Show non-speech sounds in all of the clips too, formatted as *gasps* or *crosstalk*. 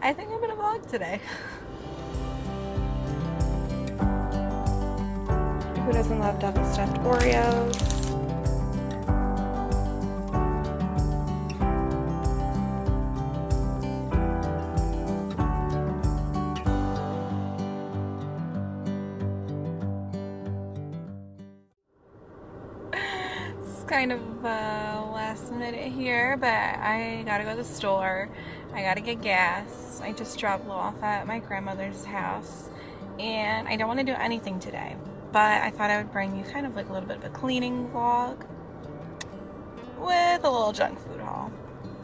I think I'm gonna vlog today. *laughs* Who doesn't love double stuffed Oreos? It's kind of uh, last minute here, but I gotta go to the store. I gotta get gas. I just dropped Lo off at my grandmother's house, and I don't want to do anything today. But I thought I would bring you kind of like a little bit of a cleaning vlog with a little junk food haul.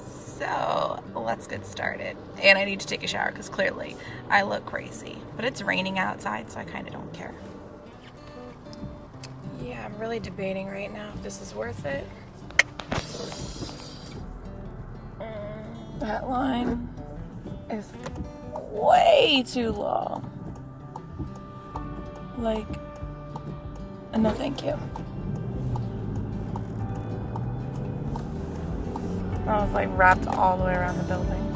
So let's get started. And I need to take a shower because clearly I look crazy. But it's raining outside, so I kind of don't care. Yeah, I'm really debating right now if this is worth it. That line is way too long. Like, no thank you. I was like wrapped all the way around the building.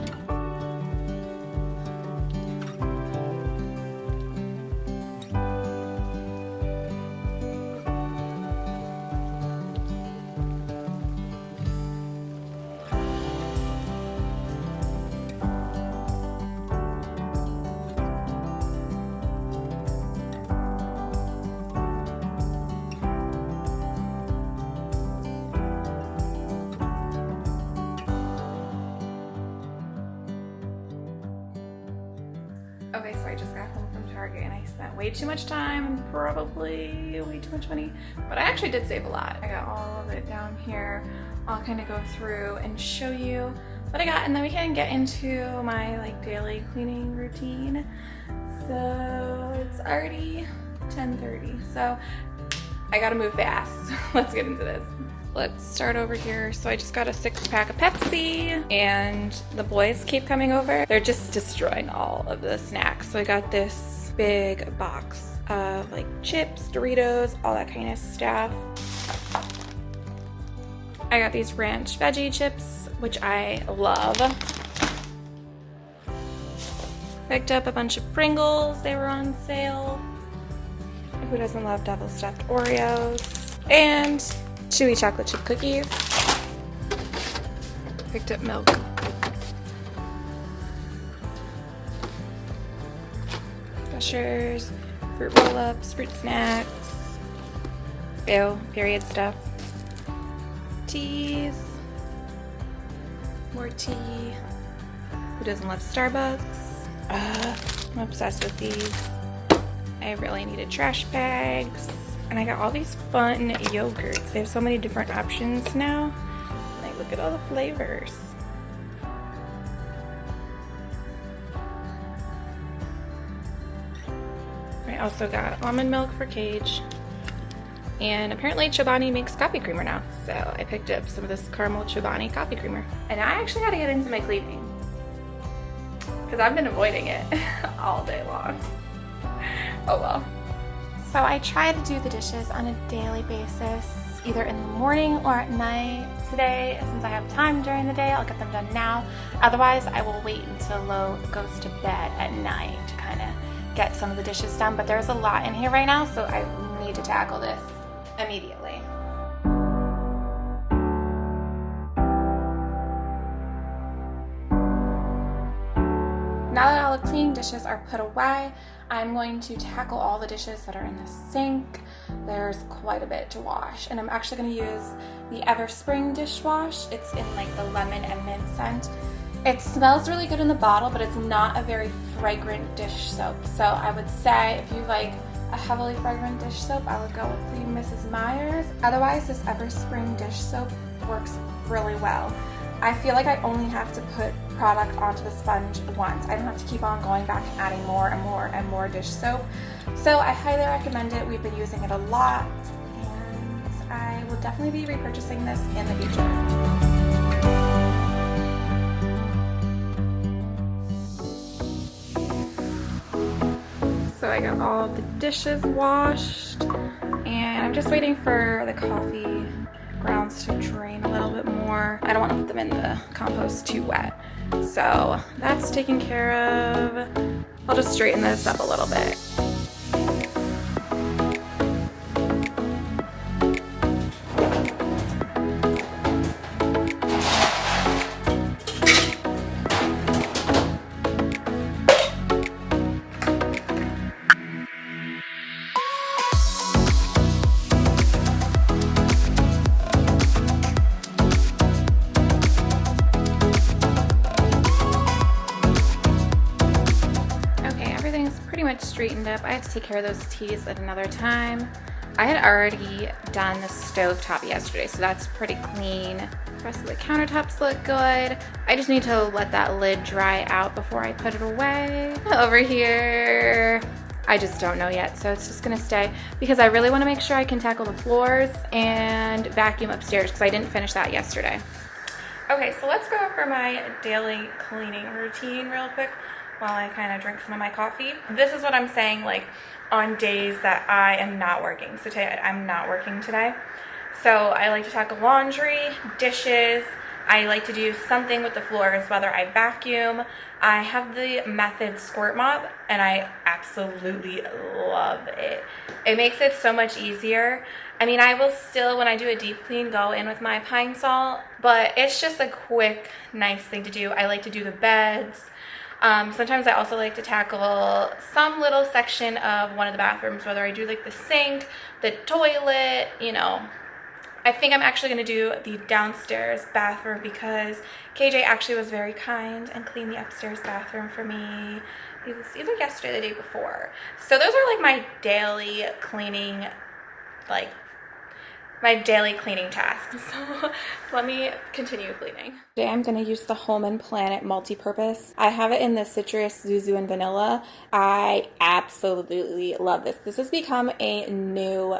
Target and I spent way too much time probably way too much money, but I actually did save a lot. I got all of it down here. I'll kind of go through and show you what I got and then we can get into my like daily cleaning routine. So it's already 10.30, so I gotta move fast. *laughs* Let's get into this. Let's start over here. So I just got a six pack of Pepsi and the boys keep coming over. They're just destroying all of the snacks. So I got this big box of like chips, Doritos, all that kind of stuff. I got these ranch veggie chips, which I love. Picked up a bunch of Pringles. They were on sale. Who doesn't love double stuffed Oreos? And chewy chocolate chip cookies. Picked up milk. Fruit roll-ups, fruit snacks. Ew, period stuff. Teas. More tea. Who doesn't love Starbucks? Uh, I'm obsessed with these. I really needed trash bags. And I got all these fun yogurts. They have so many different options now. Like, look at all the flavors. I also got almond milk for Cage. And apparently Chobani makes coffee creamer now. So I picked up some of this caramel Chobani coffee creamer. And I actually gotta get into my cleaning. Because I've been avoiding it *laughs* all day long. Oh well. So I try to do the dishes on a daily basis, either in the morning or at night. Today, since I have time during the day, I'll get them done now. Otherwise, I will wait until Lo goes to bed at night to kind of get some of the dishes done. But there's a lot in here right now, so I need to tackle this immediately. Now that all the clean dishes are put away, I'm going to tackle all the dishes that are in the sink. There's quite a bit to wash, and I'm actually going to use the Everspring dishwash. It's in like the lemon and mint scent. It smells really good in the bottle, but it's not a very fragrant dish soap. So I would say if you like a heavily fragrant dish soap, I would go with the Mrs. Meyer's. Otherwise, this Everspring dish soap works really well. I feel like I only have to put product onto the sponge once. I don't have to keep on going back and adding more and more and more dish soap. So I highly recommend it. We've been using it a lot and I will definitely be repurchasing this in the future. I got all the dishes washed and I'm just waiting for the coffee grounds to drain a little bit more. I don't want to put them in the compost too wet. So that's taken care of. I'll just straighten this up a little bit. To take care of those teas at another time. I had already done the stove top yesterday, so that's pretty clean. The rest of the countertops look good. I just need to let that lid dry out before I put it away. Over here, I just don't know yet, so it's just gonna stay because I really wanna make sure I can tackle the floors and vacuum upstairs because I didn't finish that yesterday. Okay, so let's go over my daily cleaning routine real quick while I kind of drink some of my coffee. This is what I'm saying like on days that I am not working. So today I'm not working today. So I like to tackle laundry, dishes, I like to do something with the floors, whether I vacuum. I have the Method Squirt Mop and I absolutely love it. It makes it so much easier. I mean, I will still, when I do a deep clean, go in with my Pine-Sol, but it's just a quick, nice thing to do. I like to do the beds, um, sometimes I also like to tackle some little section of one of the bathrooms, whether I do like the sink, the toilet, you know. I think I'm actually going to do the downstairs bathroom because KJ actually was very kind and cleaned the upstairs bathroom for me. It either yesterday or the day before. So those are like my daily cleaning like my daily cleaning tasks. *laughs* So let me continue cleaning. Today I'm to use the Home and Planet multi-purpose. I have it in the citrus, zuzu, and vanilla. I absolutely love this. This has become a new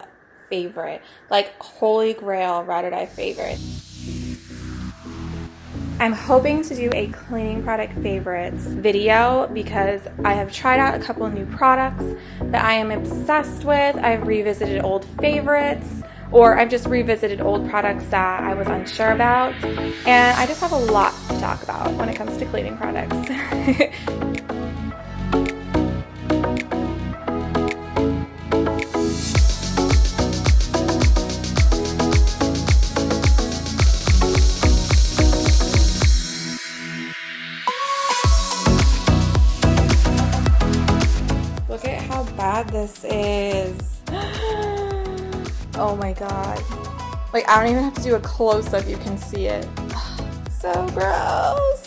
favorite, like holy grail ride or die favorite. I'm hoping to do a cleaning product favorites video because I have tried out a couple new products that I am obsessed with. I've revisited old favorites or I've just revisited old products that I was unsure about. And I just have a lot to talk about when it comes to cleaning products. *laughs* Like, I don't even have to do a close-up, you can see it. *sighs* so gross.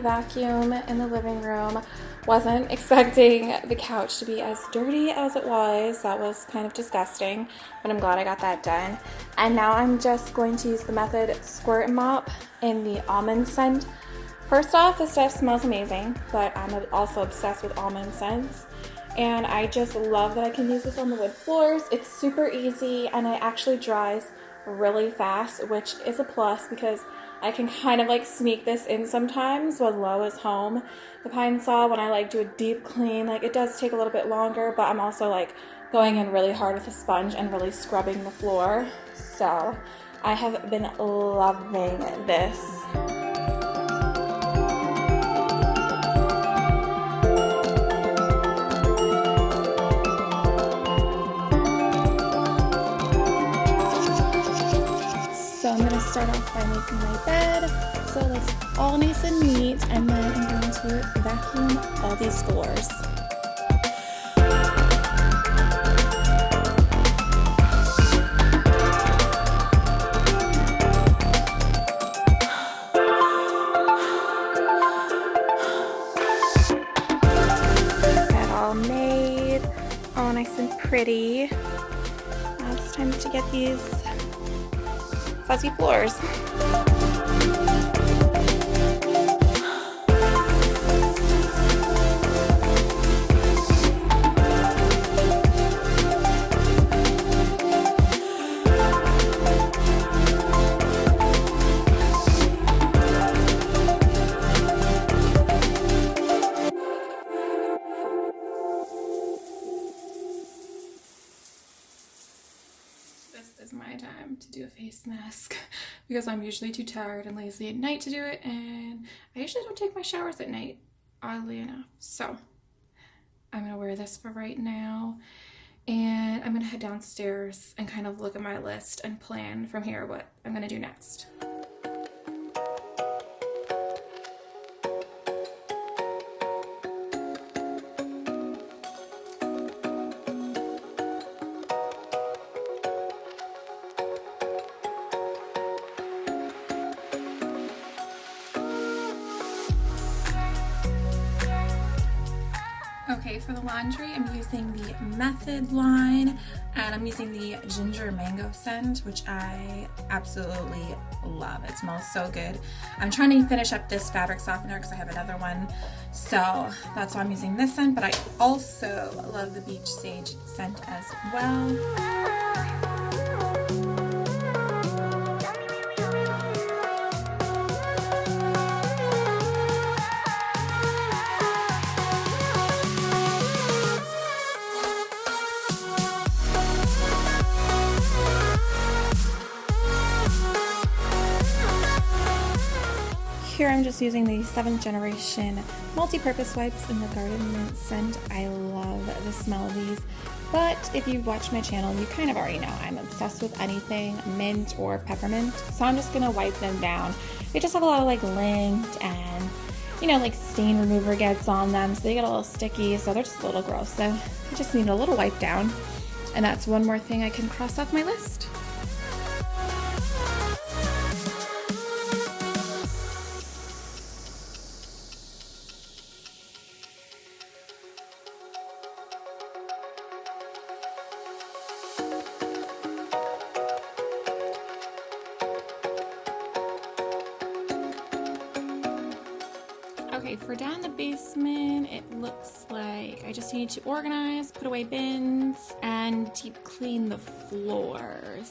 Vacuum in the living room Wasn't expecting the couch to be as dirty as it was. That was kind of disgusting, but I'm glad I got that done. And now I'm just going to use the Method Squirt Mop in the almond scent. First off, the stuff smells amazing, but I'm also obsessed with almond scents. And I just love that I can use this on the wood floors. It's super easy and it actually dries really fast, which is a plus because I can kind of like sneak this in sometimes when Lo is home. The Pine-Sol, when I like do a deep clean, like it does take a little bit longer, but I'm also like going in really hard with a sponge and really scrubbing the floor. So I have been loving this. Start off by making my bed so it's all nice and neat and then I'm going to vacuum all these floors. all made, all nice and pretty. Now it's time to get these fuzzy floors. Because I'm usually too tired and lazy at night to do it and I usually don't take my showers at night, oddly enough. So I'm going to wear this for right now and I'm going to head downstairs and kind of look at my list and plan from here what I'm going to do next. For the laundry, I'm using the Method line, and I'm using the Ginger Mango scent, which I absolutely love. It smells so good. I'm trying to finish up this fabric softener because I have another one, so that's why I'm using this scent, but I also love the Beach Sage scent as well. Here I'm just using the 7th generation multi-purpose wipes in the Garden Mint scent. I love the smell of these, but if you've watched my channel, you kind of already know I'm obsessed with anything mint or peppermint, so I'm just going to wipe them down. They just have a lot of like lint and you know, like stain remover gets on them, so they get a little sticky, so they're just a little gross. So I just need a little wipe down, and that's one more thing I can cross off my list. For down in the basement, it looks like I just need to organize, put away bins, and deep clean the floors.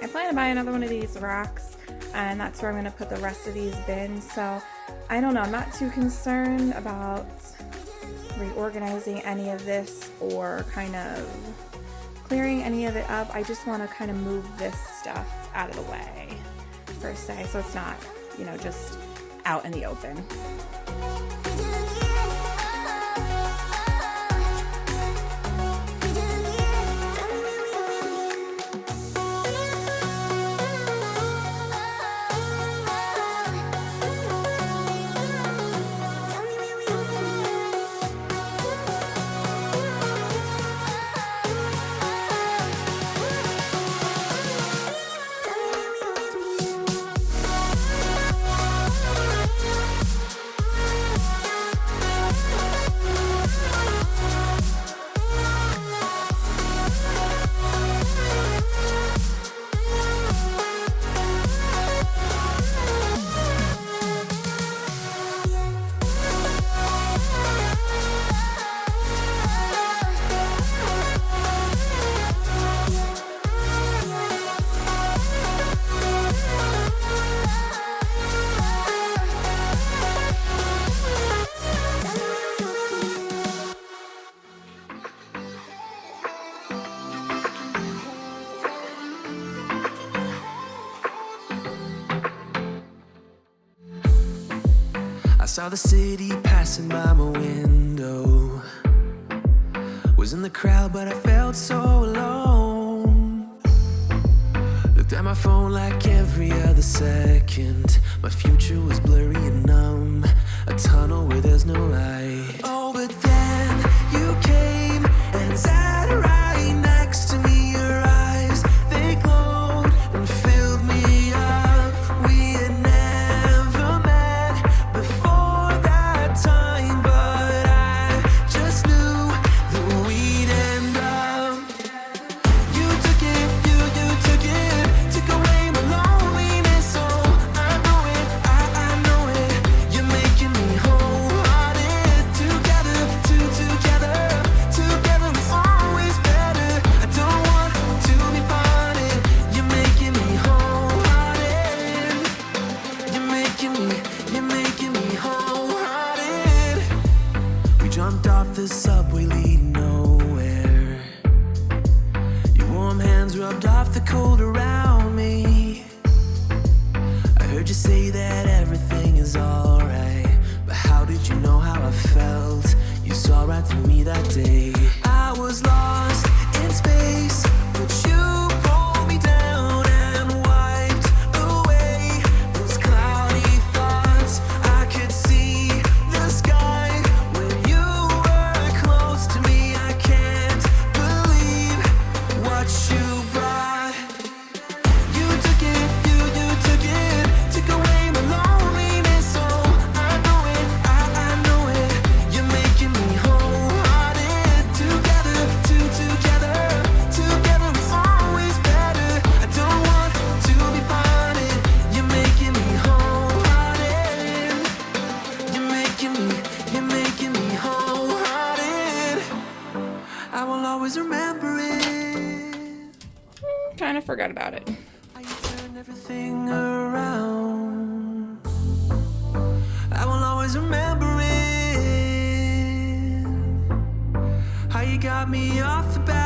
I plan to buy another one of these racks, and that's where I'm going to put the rest of these bins. So I don't know, I'm not too concerned about reorganizing any of this or kind of clearing any of it up. I just want to kind of move this stuff out of the way per se so it's not, you know, just out in the open. I saw the city passing by my window. Was in the crowd, but I felt so alone. Looked at my phone like every other second. My future was blurry and numb. A tunnel where there's no light. Everything around. I will always remember it. How you got me off the battleground.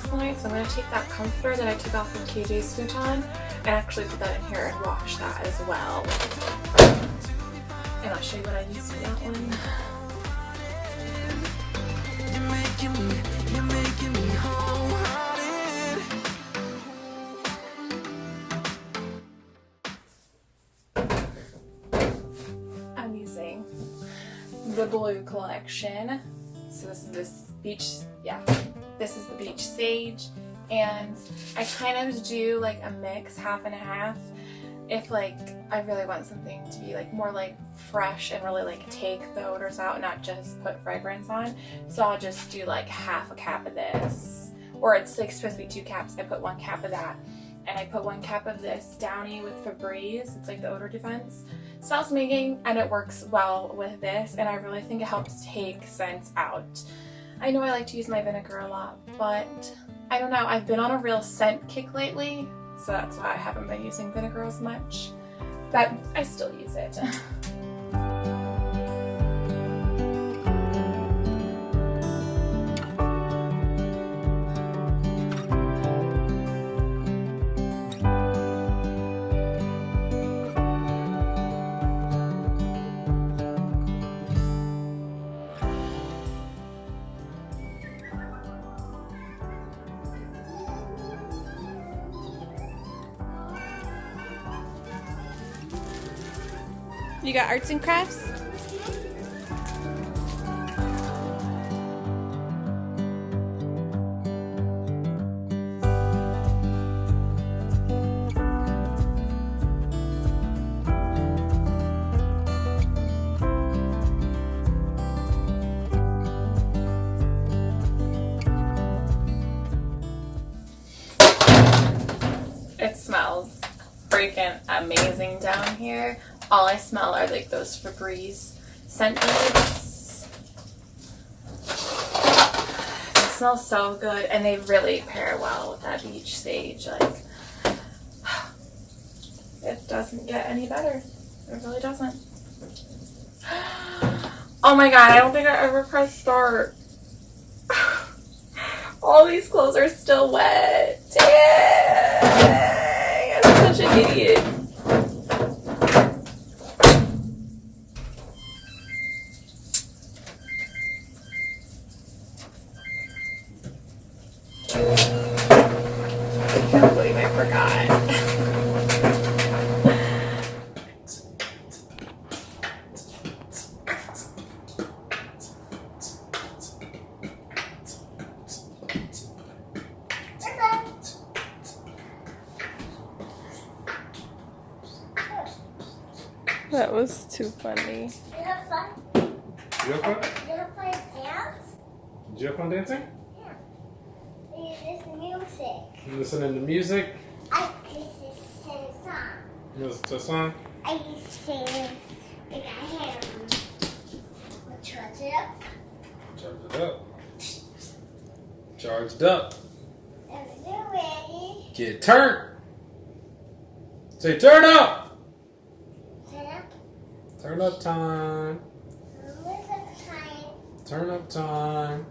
So I'm going to take that comforter that I took off of KJ's futon and actually put that in here and wash that as well. And I'll show you what I use for that one. The blue collection. So this is this beach, yeah, this is the beach sage. And I kind of do like a mix, half and a half. If like I really want something to be like more like fresh and really like take the odors out, not just put fragrance on. So I'll just do like half a cap of this. Or it's like supposed to be two caps. I put one cap of that. And I put one cap of this Downy with Febreze. It's like the odor defense smells making and it works well with this and I really think it helps take scents out. I know I like to use my vinegar a lot, but I don't know, I've been on a real scent kick lately, so that's why I haven't been using vinegar as much, but I still use it. *laughs* You got arts and crafts? It smells freaking amazing down here. All I smell are like those Febreze scent beads. They smell so good and they really pair well with that beach sage. Like *sighs* it doesn't get any better. It really doesn't. *gasps* Oh my god, I don't think I ever pressed start. *sighs* All these clothes are still wet. Dang! I'm such an idiot. I can't believe I forgot. That was too funny. You have fun? You have fun? You have fun dance? Did you have fun dancing? You listen music. You listening to music? I used to sing a song. You listen to a song? I used to sing like I had um, charge it up. Charge it up. Charged up. And we're ready. Get turned. Say turn up. Turn up. Time. Turn up time.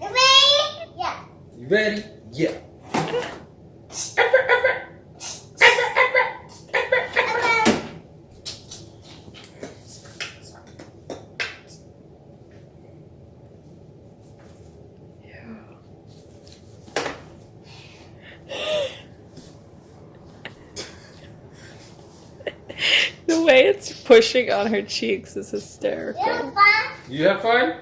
You ready? Yeah. You ready? Yeah. Okay. On her cheeks is You hysterical. have fun? You have fun?